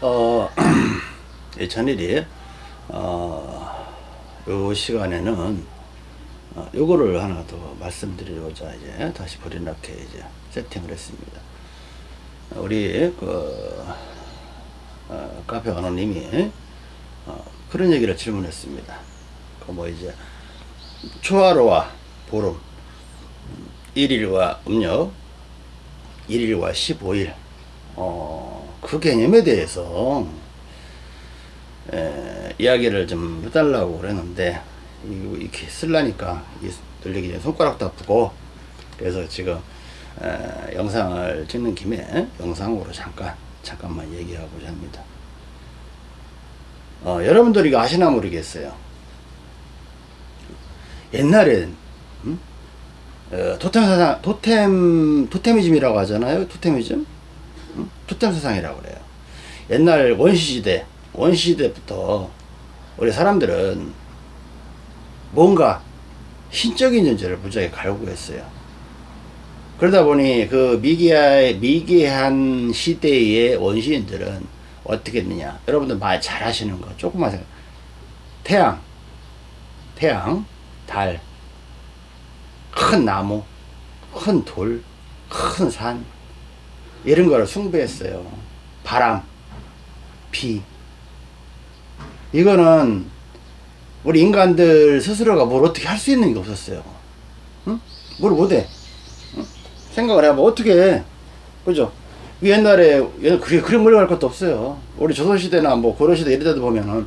어, 이 천일이, 어, 요 시간에는, 어, 요거를 하나 더 말씀드리고자 이제 다시 버리나게 이제 세팅을 했습니다. 우리, 그, 어, 카페 언어님이, 어, 그런 얘기를 질문했습니다. 그 뭐 이제, 초하루와 보름, 1일과 음력, 1일과 15일, 어, 그 개념에 대해서 에, 이야기를 좀 해달라고 그랬는데 이- 이렇게 이 들리기 전에 손가락도 아프고 그래서 지금 에, 영상을 찍는 김에 영상으로 잠깐 잠깐만 얘기하고자 합니다. 어, 여러분들이 아시나 모르겠어요. 옛날엔 음? 어, 토템 사상 토템 토테미즘이라고 하잖아요. 토테미즘 사상이라고 그래요. 옛날 원시시대 원시시대부터 우리 사람들은 뭔가 신적인 존재를 무지하게 갈구했어요. 그러다 보니 그 미개한, 미개한 시대의 원시인들은 어떻게 했느냐. 여러분들 말 잘 하시는 거 조금만 생각. 태양, 태양, 달, 큰 나무, 큰 돌, 큰 산, 이런 거를 숭배했어요. 바람, 비. 이거는 우리 인간들 스스로가 뭘 어떻게 할 수 있는 게 없었어요. 응? 뭘 못해. 응? 생각을 해봐. 어떻게 해. 그죠? 옛날에, 옛날 그게, 그런 물려갈 것도 없어요. 우리 조선시대나 뭐 고려시대 이럴 때도 보면은,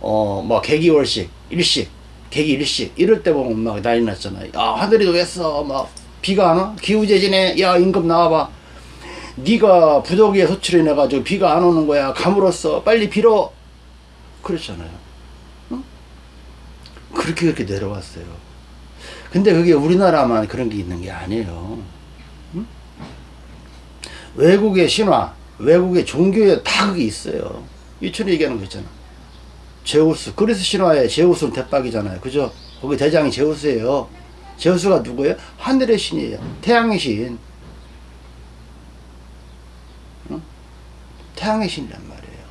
어, 뭐, 개기월식, 일식, 개기 일식, 이럴 때 보면 막 난리 났잖아요. 아, 하늘이 왜어 막, 비가 안 와? 기후재진에, 야, 임금 나와봐. 네가 부덕위에 소출해 내 가지고 비가 안 오는 거야. 감으로써 빨리 빌어. 그랬잖아요. 응? 그렇게 그렇게 내려왔어요. 근데 그게 우리나라만 그런 게 있는 게 아니에요. 응? 외국의 신화, 외국의 종교에 다 그게 있어요. 유천이 얘기하는 거 있잖아. 제우스. 그래서 신화에 제우스는 대박이잖아요. 그죠? 거기 대장이 제우스예요. 제우스가 누구예요? 하늘의 신이에요. 태양의 신. 태양의 신이란 말이에요.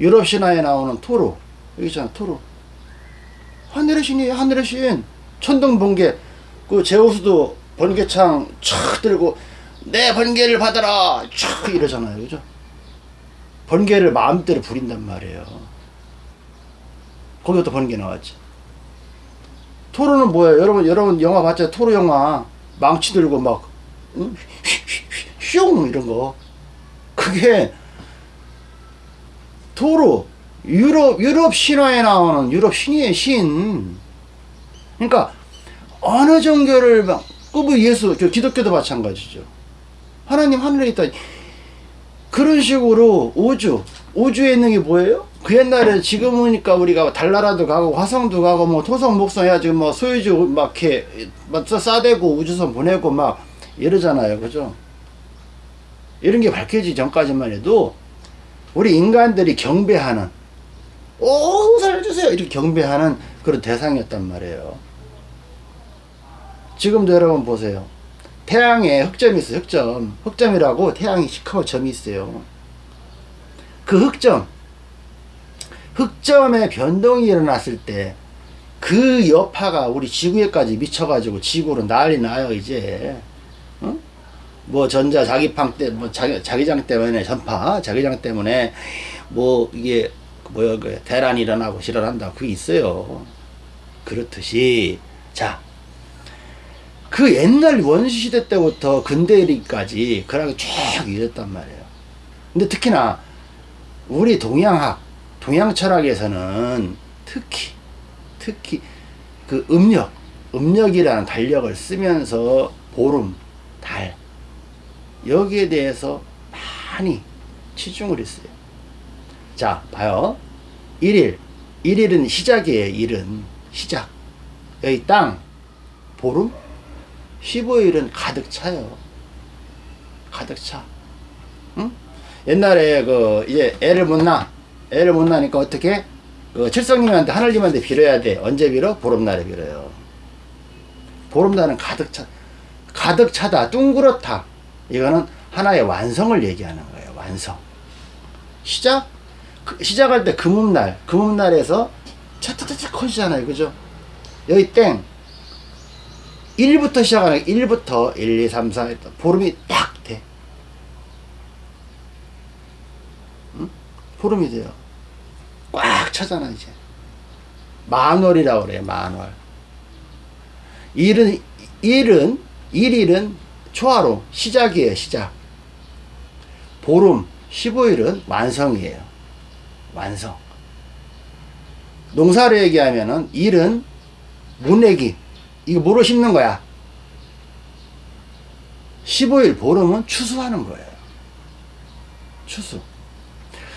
유럽 신화에 나오는 토르. 여기 있잖아, 토르. 하늘의 신이에요, 하늘의 신. 천둥 번개. 그 제우스도 번개창 촥 들고 내 번개를 받아라 촥 이러잖아요, 그죠? 번개를 마음대로 부린단 말이에요. 거기부터 번개 나왔지. 토르는 뭐예요? 여러분, 여러분 영화 봤죠? 토르 영화. 망치 들고 막, 응? 슝! 이런 거. 그게, 토르. 유럽, 유럽 신화에 나오는 유럽 신이에요, 신. 그러니까, 어느 종교를 막, 그뭐 예수, 저 기독교도 마찬가지죠. 하나님 하늘에 있다. 그런 식으로 우주, 우주에 있는 게 뭐예요? 그 옛날에 지금이니까 우리가 달나라도 가고 화성도 가고 뭐 토성 목성 해가지고 뭐 소유주 막 이렇게 막 싸대고 우주선 보내고 막 이러잖아요. 그죠? 이런 게 밝혀지기 전까지만 해도 우리 인간들이 경배하는 오 살려주세요 이렇게 경배하는 그런 대상이었단 말이에요. 지금도 여러분 보세요. 태양에 흑점이 있어요. 흑점. 흑점이라고 태양이 시커먼 점이 있어요. 그 흑점. 흑점의 변동이 일어났을 때 그 여파가 우리 지구에까지 미쳐가지고 지구로 난리 나요 이제 어? 뭐 전자 자기팡 때 뭐 자기 자기장 때문에 전파 자기장 때문에 뭐 이게 뭐야 그 대란이 일어나고 실현한다. 그게 있어요. 그렇듯이. 자 그 옛날 원시시대 때부터 근대리까지 그렇게 쭉 이랬단 말이에요. 근데 특히나 우리 동양학, 동양 철학에서는 특히, 특히 그 음력, 음력이라는 달력을 쓰면서 보름, 달, 여기에 대해서 많이 치중을 했어요. 자, 봐요. 1일, 1일은 시작이에요, 일은. 시작. 여기 땅, 보름, 15일은 가득 차요. 가득 차. 응? 옛날에 그 이제 애를 못 낳아. 애를 못 낳으니까 어떻게? 그 칠성님한테 하늘님한테 빌어야 돼. 언제 빌어? 보름날에 빌어요. 보름날은 가득 차. 가득 차다. 둥그렇다. 이거는 하나의 완성을 얘기하는 거예요. 완성. 시작? 그- 시작할 때 금음날, 금음날에서 차차차차 커지잖아요. 그죠? 여기 땡. 1부터 시작하는 1부터 1, 2, 3, 4 보름이 딱 돼. 응? 보름이 돼요. 꽉 차잖아 이제. 만월이라고 그래 만월. 일은 일은 일일은 초하루 시작이에요 시작. 보름 15일은 완성이에요. 완성. 농사를 얘기하면은 일은 문내기 이거 뭐로 심는 거야? 15일 보름은 추수하는 거예요. 추수.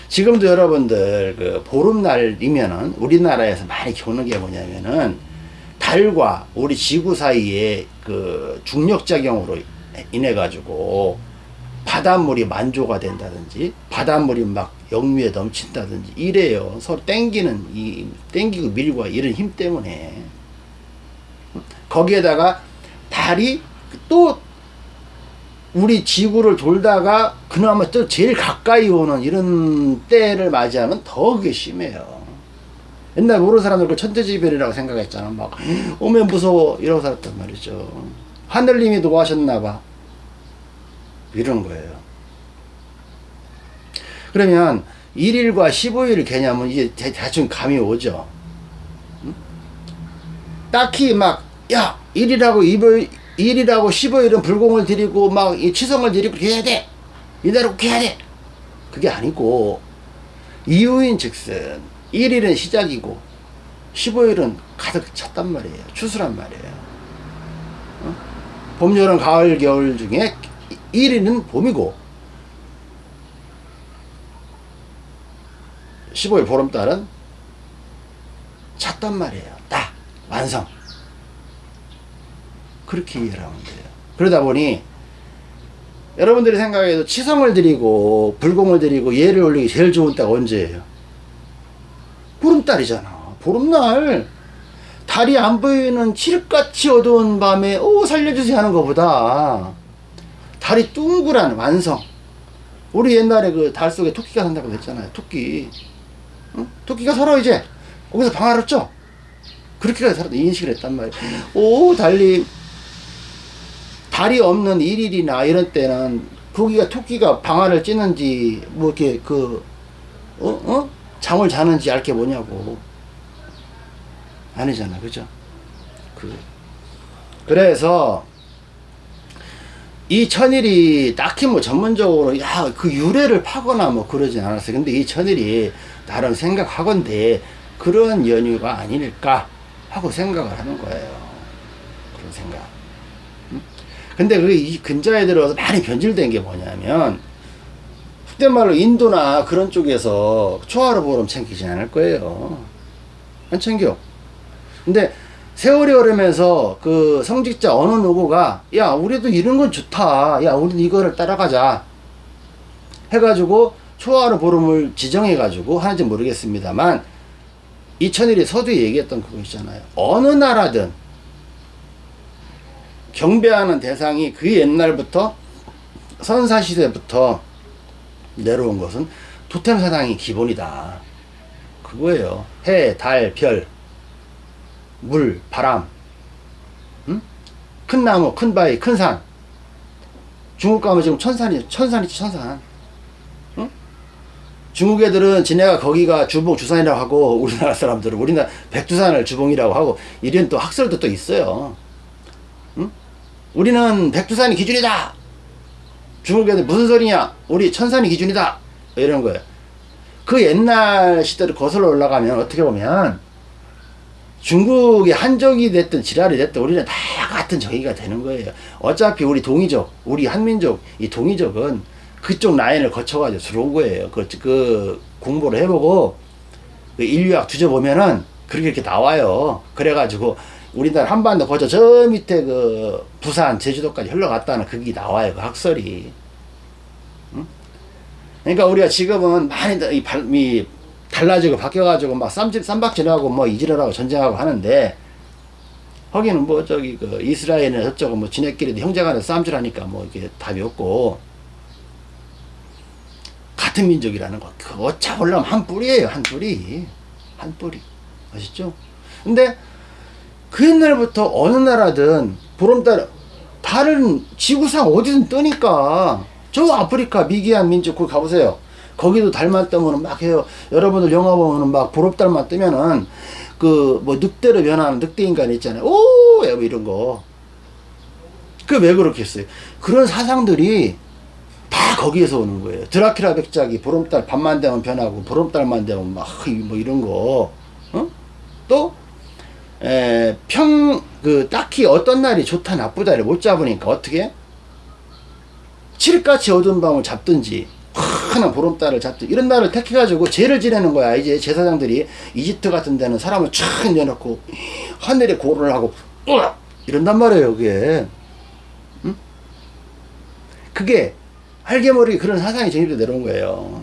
지금도 여러분들 그 보름날이면은 우리나라에서 많이 겪는 게 뭐냐면은 달과 우리 지구 사이에 그 중력작용으로 인해 가지고 바닷물이 만조가 된다든지 바닷물이 막 역류에 넘친다든지 이래요. 서로 땡기는 이 땡기고 밀고 이런 힘 때문에 거기에다가 달이 또 우리 지구를 돌다가 그나마 또 제일 가까이 오는 이런 때를 맞이하면 더 그게 심해요. 옛날 모르는 사람들 그 천재지변이라고 생각했잖아. 막 오면 무서워 이러고 살았단 말이죠. 하늘님이 노하셨나 봐. 이런 거예요. 그러면 1일과 15일 개념은 이제 대- 대충 감이 오죠. 응? 딱히 막, 야, 1일하고 2일, 1일하고 15일은 불공을 드리고 막이 치성을 드리고 해야 돼. 이대로 그렇게 해야 돼. 그게 아니고, 이유인 즉슨 1일은 시작이고 15일은 가득 찼단 말이에요. 추수란 말이에요. 어? 봄, 여름, 가을, 겨울 중에 1일은 봄이고 15일 보름달은 찼단 말이에요. 딱 완성. 그렇게 이해를 하면 돼요. 그러다 보니 여러분들이 생각해도 치성을 드리고 불공을 드리고 예를 올리기 제일 좋은 때가 언제예요? 보름달이잖아. 보름날 달이 안 보이는 칠흑같이 어두운 밤에 오 살려주세요 하는 것보다 달이 둥그란 완성. 우리 옛날에 그 달 속에 토끼가 산다고 했잖아요. 토끼. 응? 토끼가 살아 이제 거기서 쪄. 그렇게까지 살아 인식을 했단 말이에요. 오 달님 달이 없는 일일이나 이런 때는 거기가 토끼가 방아를 찌는지 뭐 이렇게 그 어? 어? 잠을 자는지 알 게 뭐냐고 아니잖아 그죠? 그. 그래서 이 천일이 딱히 뭐 전문적으로 야 그 유래를 파거나 뭐 그러진 않았어요. 근데 이 천일이 나름 생각하건대 그런 연유가 아닐까 하고 생각을 하는 거예요. 그런 생각. 근데 그 이 근자에 들어서 많이 변질된 게 뭐냐면 속된 말로 인도나 그런 쪽에서 초하루 보름 챙기지 않을 거예요. 안 챙겨. 근데 세월이 흐르면서 그 성직자 어느 누구가 야 우리도 이런 건 좋다. 야 우리 이거를 따라가자. 해가지고 초하루 보름을 지정해 가지고 하는지 모르겠습니다만 이천일이 서두에 얘기했던 그거 있잖아요. 어느 나라든 경배하는 대상이 그 옛날부터 선사시대부터 내려온 것은 토템 사상이 기본이다. 그거예요. 해, 달, 별, 물, 바람, 응? 큰 나무, 큰 바위, 큰 산. 중국 가면 지금 천산이, 천산이지, 천산. 응? 중국 애들은 지네가 거기가 주봉, 주산이라고 하고, 우리나라 사람들은 우리나라 백두산을 주봉이라고 하고, 이런 또 학설도 또 있어요. 응? 우리는 백두산이 기준이다! 중국 애들 무슨 소리냐? 우리 천산이 기준이다! 이런 거예요. 그 옛날 시대를 거슬러 올라가면 어떻게 보면 중국의 한족이 됐든 지랄이 됐든 우리는 다 같은 정의가 되는 거예요. 어차피 우리 동이족, 우리 한민족, 이 동이족은 그쪽 라인을 거쳐가지고 들어온 거예요. 그, 그 공부를 해보고 그 인류학 뒤져보면은 그렇게 이렇게 나와요. 그래가지고 우리나라 한반도 거쳐 저 밑에 그 부산, 제주도까지 흘러갔다는 그게 나와요. 그 학설이. 응? 그러니까 우리가 지금은 많이 다- 이, 발, 이 달라지고 바뀌어가지고 막 쌈집 쌈박질하고 뭐 이질하고 전쟁하고 하는데 거기는 뭐 저기 그 이스라엘이나 저쪽은 뭐 지네끼리도 형제간에 싸움질하니까 뭐 이게 답이 없고 같은 민족이라는 거. 그거 잡으려면 한 뿌리예요, 한 뿌리. 한 뿌리. 아시죠? 근데 그 옛날부터 어느 나라든 보름달 다른 지구상 어디든 뜨니까 저 아프리카 미기한 민족 거기 가보세요. 거기도 달만 뜨면은 막 해요. 여러분들 영화 보면은 막 보름달만 뜨면은 그 뭐 늑대로 변하는 늑대 인간 있잖아요. 오! 뭐 이런 거. 그 왜 그렇게 했어요? 그런 사상들이 다 거기에서 오는 거예요. 드라큘라 백작이 보름달 밤만 되면 변하고 보름달만 되면 막 뭐 이런 거. 어? 또 에, 평, 그, 딱히 어떤 날이 좋다, 나쁘다를 못 잡으니까 어떻게? 칠흑같이 어두운 밤을 잡든지, 환한 보름달을 잡든지, 이런 날을 택해가지고 죄를 지내는 거야. 이제 제사장들이 이집트 같은 데는 사람을 촥 내놓고, 하늘에 고를 하고, 으악! 이런단 말이에요, 그게. 응? 그게, 모르게 그런 사상이 정립돼 내려온 거예요.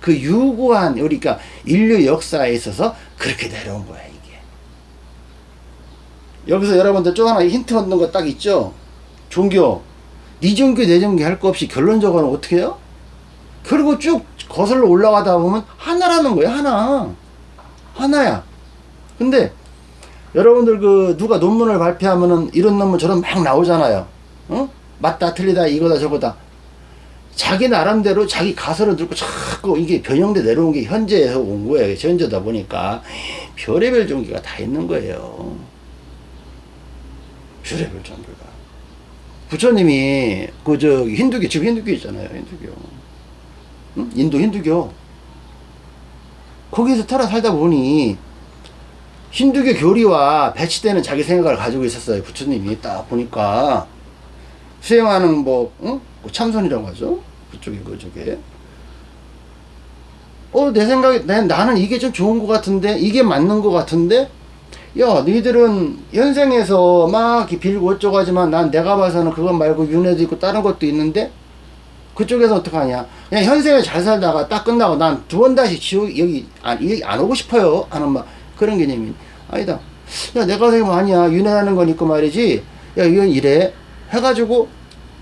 그 유구한, 그러니까 인류 역사에 있어서 그렇게 내려온 거야, 이게. 여기서 여러분들 또 하나 힌트 얻는 거 딱 있죠? 종교. 네 종교, 내 종교 할 거 없이 결론적으로는 어떻게 해요? 그리고 쭉 거슬러 올라가다 보면 하나라는 거야, 하나. 하나야. 근데 여러분들 그 누가 논문을 발표하면은 이런 논문 저런 막 나오잖아요. 어? 맞다, 틀리다, 이거다, 저거다. 자기 나름대로 자기 가설을 들고 자꾸 이게 변형돼 내려온 게 현재에서 온 거예요. 현재다 보니까 별의별 종교가 다 있는 거예요. 별의별 종교가. 부처님이 그 저 힌두교 지금 힌두교 있잖아요. 힌두교. 응? 인도 힌두교. 거기서 살아 살다 보니 힌두교 교리와 배치되는 자기 생각을 가지고 있었어요. 부처님이 딱 보니까 수행하는 뭐, 응? 뭐 참선이라고 하죠. 그쪽에, 그쪽에. 어, 내 생각에, 내, 나는 이게 좀 좋은 것 같은데, 이게 맞는 것 같은데, 야, 너희들은 현생에서 막 빌고 어쩌고 하지만 난 내가 봐서는 그것 말고 윤회도 있고 다른 것도 있는데, 그쪽에서 어떡하냐. 그냥 현생에 잘 살다가 딱 끝나고 난 두 번 다시 지옥, 여기, 안, 여기 안 오고 싶어요. 하는 막 그런 개념이. 아니다. 야, 내가 생각하면 아니야. 건 있고 말이지. 야, 이건 이래. 해가지고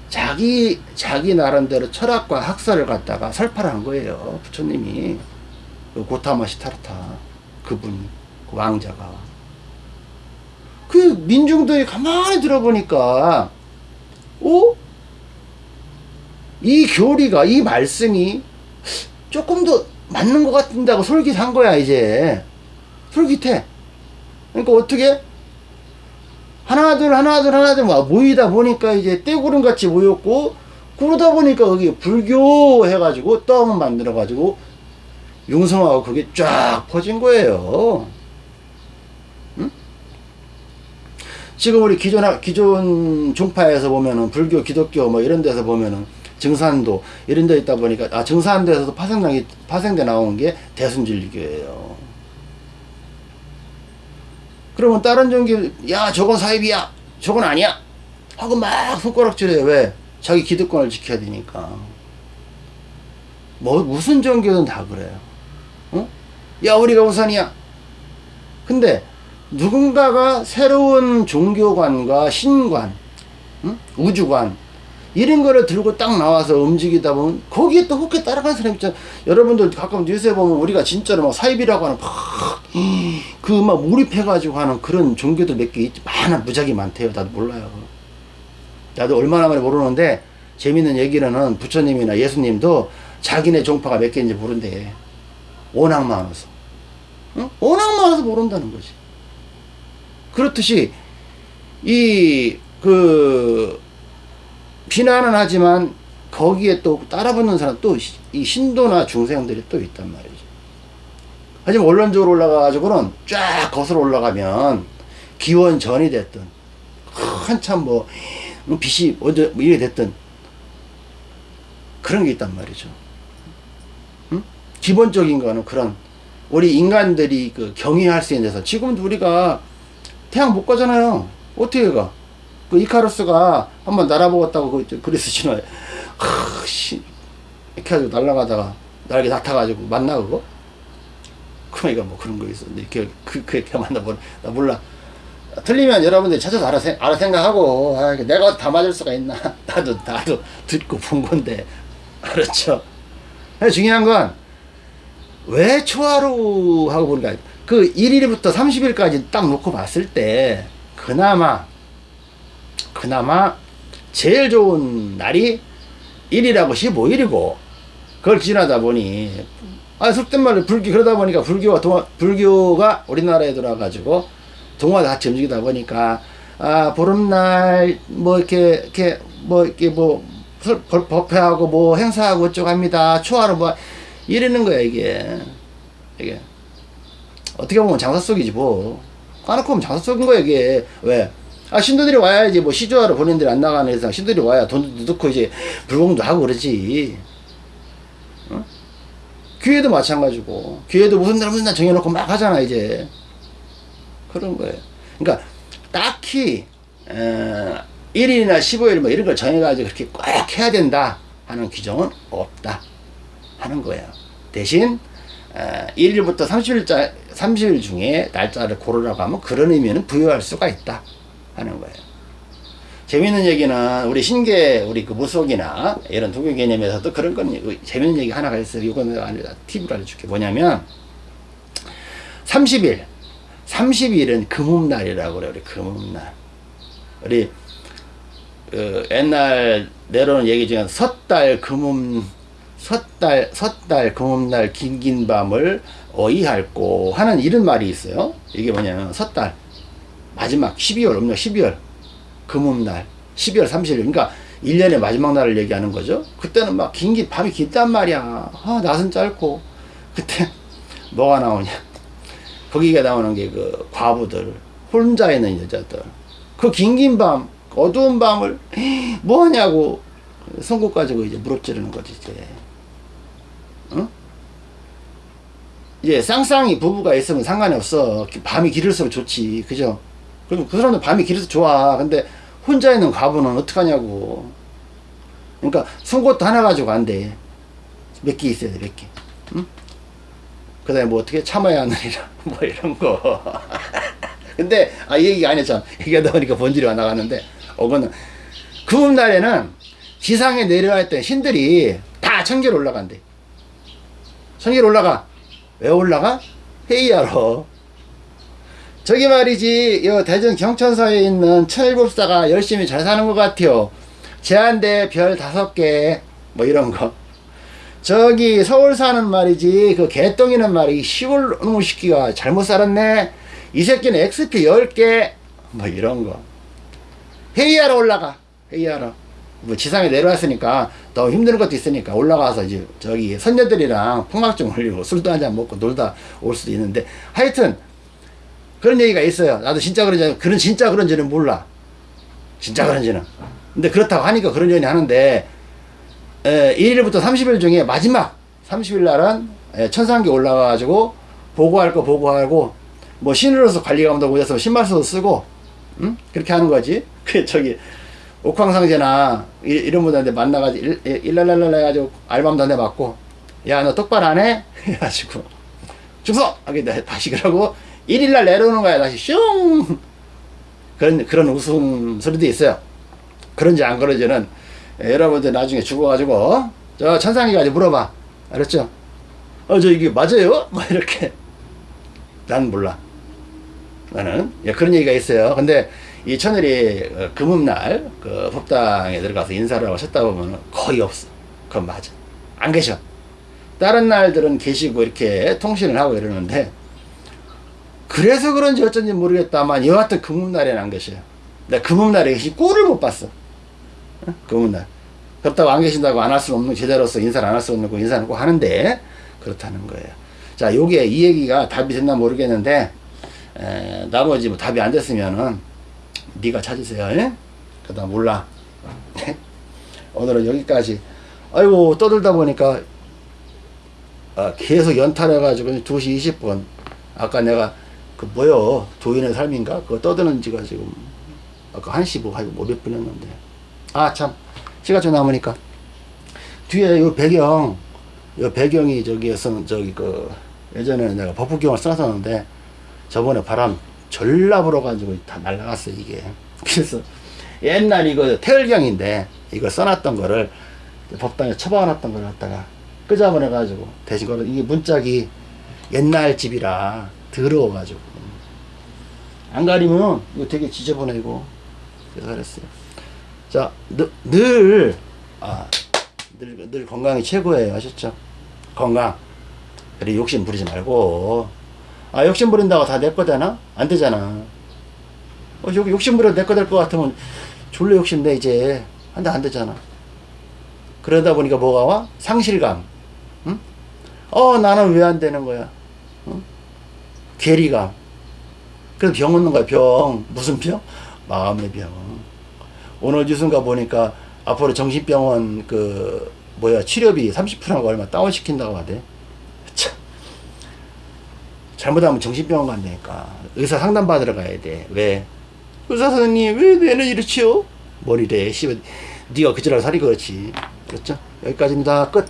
자기 자기 나름대로 철학과 학설을 갖다가 설파를 한 거예요 부처님이 그 고타마 시타르타 그분이 그 왕자가 그 민중들이 가만히 들어보니까 어? 이 교리가 이 말씀이 조금 더 맞는 것 같은다고 솔깃한 거야 이제 솔깃해 그러니까 어떻게 하나둘 하나둘 하나둘 모이다 보니까 이제 떼구름 같이 모였고 그러다 보니까 거기 불교 해가지고 떡 만들어 가지고 융성하고 그게 쫙 퍼진 거예요. 응? 지금 우리 기존 기존 종파에서 보면은 불교, 기독교 뭐 이런 데서 보면은 증산도 이런 데 있다 보니까 아 증산도에서도 파생당이 파생돼 나온 게 대순진리교예요. 그러면 다른 종교 야 저건 사입이야. 저건 아니야. 하고 막 손가락질해요. 왜? 자기 기득권을 지켜야 되니까. 뭐 무슨 종교든 다 그래요. 어? 야 우리가 우선이야. 근데 누군가가 새로운 종교관과 신관 응? 우주관 이런 거를 들고 딱 나와서 움직이다 보면 거기에 또 혹해 따라가는 사람 있잖아. 여러분들 가끔 뉴스에 보면 우리가 진짜로 막 사입이라고 하는 그막 몰입해 가지고 하는 그런 종교들 몇 개 많아 무작위 많대요. 나도 몰라요. 나도 얼마나 많이 모르는데 재밌는 얘기로는 부처님이나 예수님도 자기네 종파가 몇 개인지 모른대. 워낙 많아서. 응? 워낙 많아서 모른다는 거지. 그렇듯이 이그 비난은 하지만 거기에 또 따라붙는 사람 또 이 신도나 중생들이 또 있단 말이죠. 하지만 원론적으로 올라가가지고는 쫙 거슬러 올라가면 기원 전이 됐든 한참 뭐 빛이 어제 뭐 이래 됐든 그런 게 있단 말이죠. 응? 기본적인 거는 그런 우리 인간들이 그 경유할 수 있는 데서 지금도 우리가 태양 못 가잖아요. 어떻게 가? 그 이카루스가 한번 날아보겠다고 그 그리스 신화에 씨 이렇게 해가지고 날아가다가 날개 다 타가지고 만나 그거? 그러니까 뭐 그런 거 있어. 이렇게 그 그렇게 만나보나 나 몰라. 틀리면 여러분들이 찾아서 알아, 알아 생각하고 아, 내가 다 맞을 수가 있나 나도 나도 듣고 본 건데 근데 중요한 건 왜 초하루 하고 보니까 그 1일부터 30일까지 딱 놓고 봤을 때 그나마 그나마 제일 좋은 날이 1일하고 15일이고 그걸 지나다 보니 아 속된 말로 불교 그러다 보니까 불교가 동화, 불교가 우리나라에 들어와가지고 동화가 같이 움직이다 보니까 아 보름날 뭐 이렇게 이렇게 뭐 이렇게 뭐 법회하고 뭐 행사하고 어쩌고 합니다. 초하루 뭐 이러는 거야 이게. 이게. 어떻게 보면 장사 속이지 뭐. 까놓고 보면 장사 속인 거야 이게. 왜? 아 신도들이 와야지 뭐 시주하러 본인들이 안 나가는 이상 신도들이 와야 돈도 넣고 이제 불공도 하고 그러지. 어? 교회도 마찬가지고. 교회도 무슨 날 무슨 날 정해놓고 막 하잖아 이제. 그런 거예요. 그러니까 딱히 어, 1일이나 15일 뭐 이런 걸 정해가지고 그렇게 꼭 해야 된다 하는 규정은 없다 하는 거예요. 대신 어, 1일부터 30일자 30일 중에 날짜를 고르라고 하면 그런 의미는 부여할 수가 있다 하는 거예요. 재밌는 얘기는 우리 신계 우리 그 무속이나 이런 도교 개념에서도 그런 건그 재밌는 얘기 하나가 있어요. 이거는 팁을 알려줄게. 뭐냐면 30일 30일은 금음날이라고 그래요. 우리 금음날. 우리 그 옛날 내려오는 얘기 중에 섣달 금음 섣달 섣달 금음날 긴긴 밤을 어이할고 하는 이런 말이 있어요. 이게 뭐냐면 섣달 마지막 12월 음력 12월 금음날 12월 30일 그러니까 1년의 마지막 날을 얘기하는 거죠. 그때는 막 긴긴 밤이 깊단 말이야. 아, 낮은 짧고 그때 뭐가 나오냐? 거기가 나오는 게 그 과부들 혼자 있는 여자들 그 긴 긴 밤 어두운 밤을 뭐 하냐고 손꼽 가지고 이제 무릎 찌르는 거지 이제 어? 이제 쌍쌍이 부부가 있으면 상관이 없어 밤이 길을수록 좋지 그죠 그럼 그 사람들 밤이 길어서 좋아. 근데 혼자 있는 과부는 어떡하냐고. 그러니까 송곳도 하나 가지고 안돼 몇 개 있어야 돼 몇개. 응? 그 다음에 뭐 어떻게 참아야 하느니라 뭐 이런 거. 근데 아이 얘기가 아니었잖아 얘기하다 보니까 본질이 와 나가는데. 어거는 금음날에는 지상에 내려와 있던 신들이 다 천계로 올라간대. 천계로 올라가. 왜 올라가? 회의하러 저기 말이지 이 대전 경천서에 있는 천일법사가 열심히 잘 사는 것 같아요. 제한대 별 다섯 개 뭐 이런 거. 저기 서울 사는 말이지 그 개똥이는 말이 시골 놈의 새끼가 잘못 살았네. 이 새끼는 XP 10개 뭐 이런 거. 회의하러 올라가. 회의하러. 뭐 지상에 내려왔으니까 더 힘든 것도 있으니까 올라가서 이제 저기 선녀들이랑 풍막좀 흘리고 술도 한잔 먹고 놀다 올 수도 있는데 하여튼 그런 얘기가 있어요 나도 진짜 그런지 그런 진짜 그런지는 몰라 진짜 그런지는 근데 그렇다고 하니까 그런 얘기 하는데 에, 1일부터 30일 중에 마지막 30일 날은 에, 천상계 올라가가지고 보고할 거 보고하고 뭐 신으로서 관리가 온다고 그래서 신발서도 쓰고 응? 그렇게 하는 거지 그 저기 옥황상제나 이- 이런 분들한테 만나가지고 일랄랄랄 해가지고 알밤도 한대 맞고 야 너 똑바로 안 해? 해가지고 중성! 하게 돼 다시 그러고 1일날 내려오는 거야. 다시 슝. 그런 그런 웃음 소리도 있어요. 그런지 안 그런지는 예, 여러분들 나중에 죽어가지고 저 천상에 가서 물어봐. 알았죠? 어 저 이게 맞아요? 뭐 이렇게. 난 몰라. 나는 예, 그런 얘기가 있어요. 근데 이 천일이 어, 금음날 그 법당에 들어가서 인사를 하고 셨다 보면 거의 없어. 그건 맞아. 안 계셔. 다른 날들은 계시고 이렇게 통신을 하고 이러는데 그래서 그런지 어쩐지 모르겠다만 여하튼 금음날에는 안 계셔요. 내가 금음날에 계신 꼴을 못 봤어. 어? 금음날. 그렇다고 안 계신다고 안 할 수 없는 제자로서 인사를 안 할 수 없는 거 인사는 꼭 하는데 그렇다는 거예요. 자 요게 이 얘기가 답이 됐나 모르겠는데 에, 나머지 뭐 답이 안 됐으면은 네가 찾으세요 예? 그다음 몰라. 오늘은 여기까지. 아이고 떠들다 보니까 아, 계속 연탈해가지고 2시 20분. 아까 내가 그 뭐요? 도인의 삶인가? 그거 떠드는 지가 지금 아까 1시 뭐 하고 뭐몇 분이었는데. 아 참. 시간 좀 남으니까. 뒤에 요 배경 요 배경이 저기에서 저기 그 예전에는 내가 버프경을 써놨었는데 저번에 바람 졸라 불어가지고 다 날라갔어 이게. 그래서 옛날 이거 태열경인데 이거 써놨던 거를 법당에 처박아놨던 걸 갖다가 끄잡아내가지고 대신 거는 이게 문짝이 옛날 집이라 더러워가지고 안 가리면 이거 되게 지저분해고 그래서 그랬어요. 자, 늘, 늘, 아, 늘, 늘 건강이 최고예요. 아셨죠? 건강. 그래, 욕심 부리지 말고. 아, 욕심 부린다고 다 내거 되나? 안 되잖아. 어, 욕, 욕심 부려 내거 될 것 같으면 졸로 욕심 내, 이제. 한데 안 되잖아. 그러다 보니까 뭐가 와? 상실감. 응? 어, 나는 왜 안 되는 거야? 응? 괴리감. 그래서 병 얻는 거야, 병. 무슨 병? 마음의 병. 오늘 뉴스인가 보니까 앞으로 정신병원 그, 뭐야, 치료비 30%가 얼마 다운시킨다고 하대. 참. 잘못하면 정신병원 간다니까. 의사 상담 받으러 가야 돼. 왜? 의사 선생님, 왜 뇌는 이렇지요? 머리래. 씨발, 네가 그지랄 살이 그렇지. 그렇죠? 여기까지입니다. 끝.